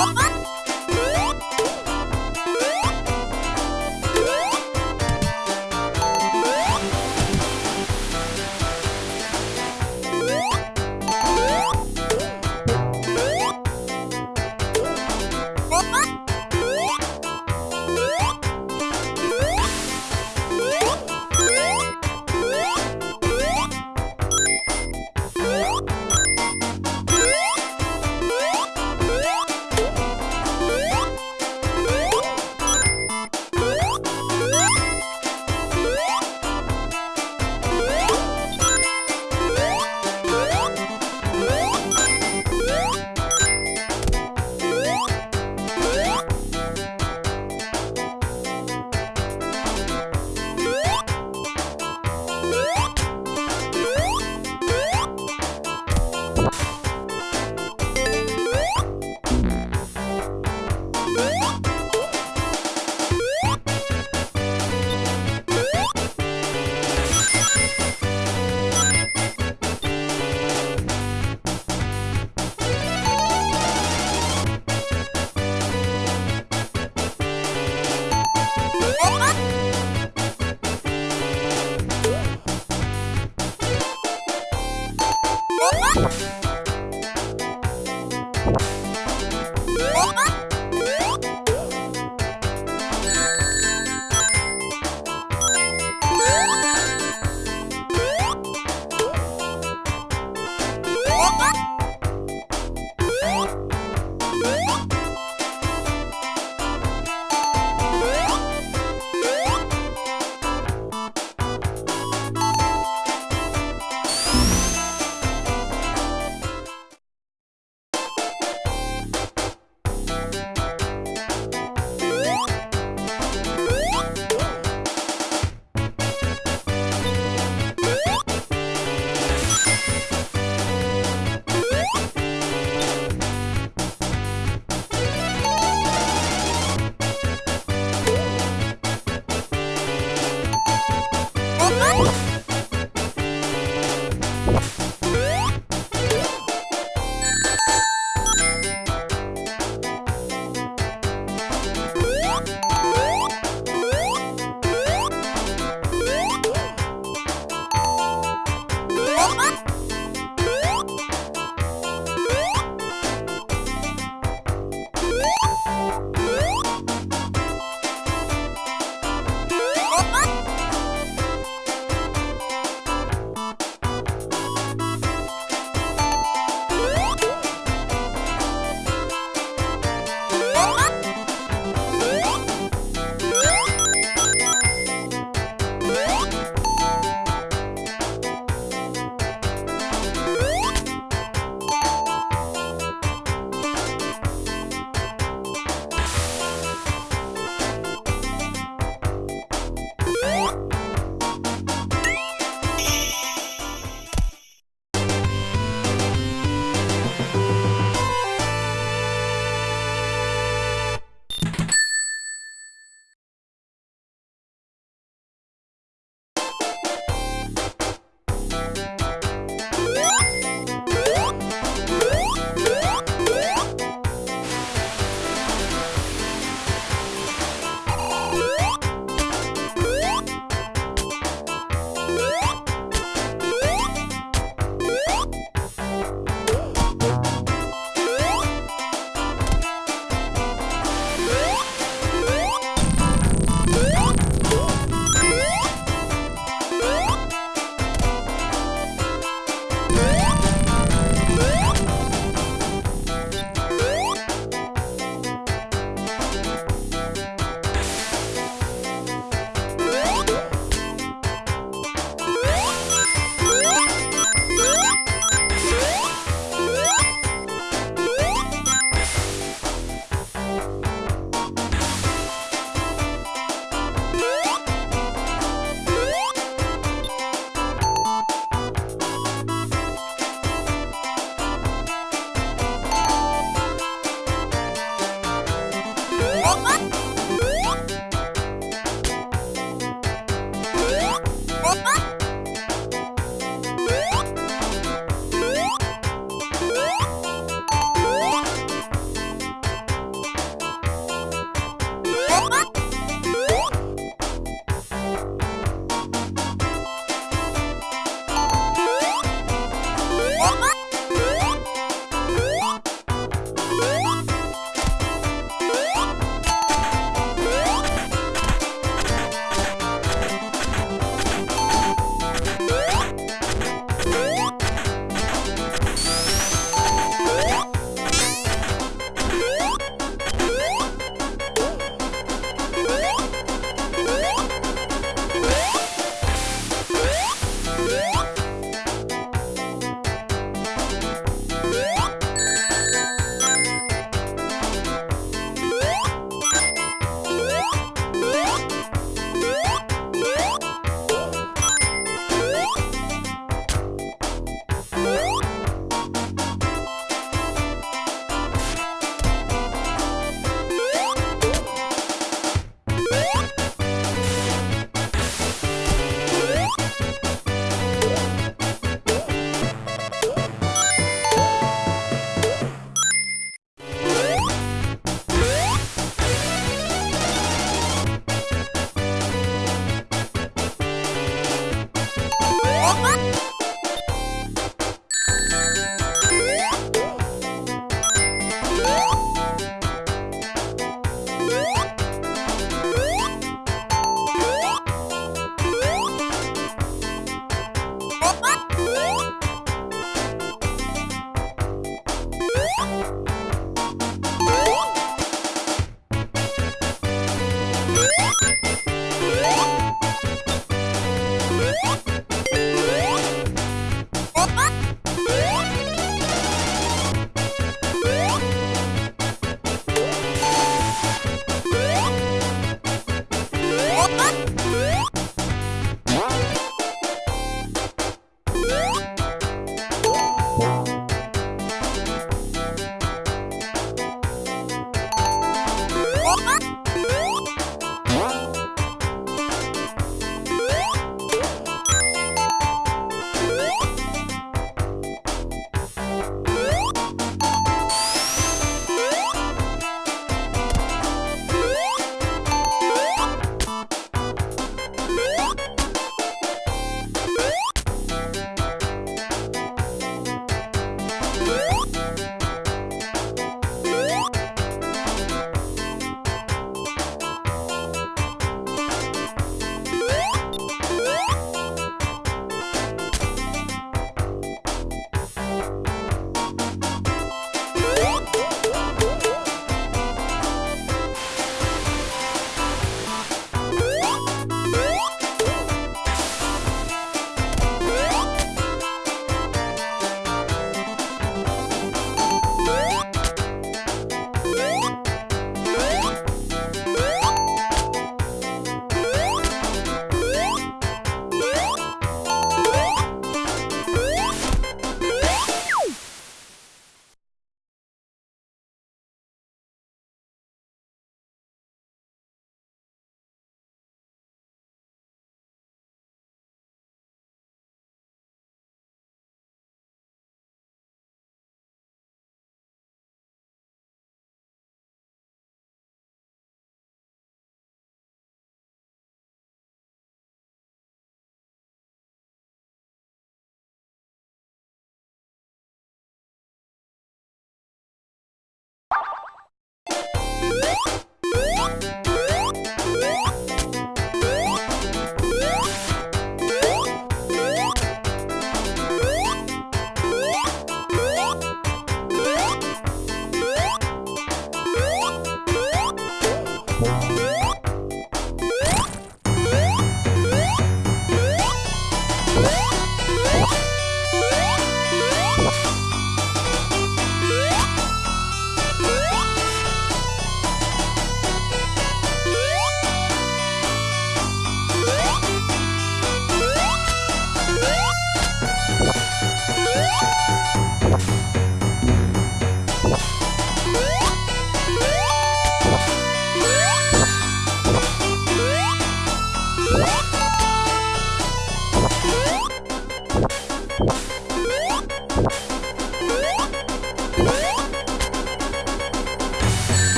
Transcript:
Bye.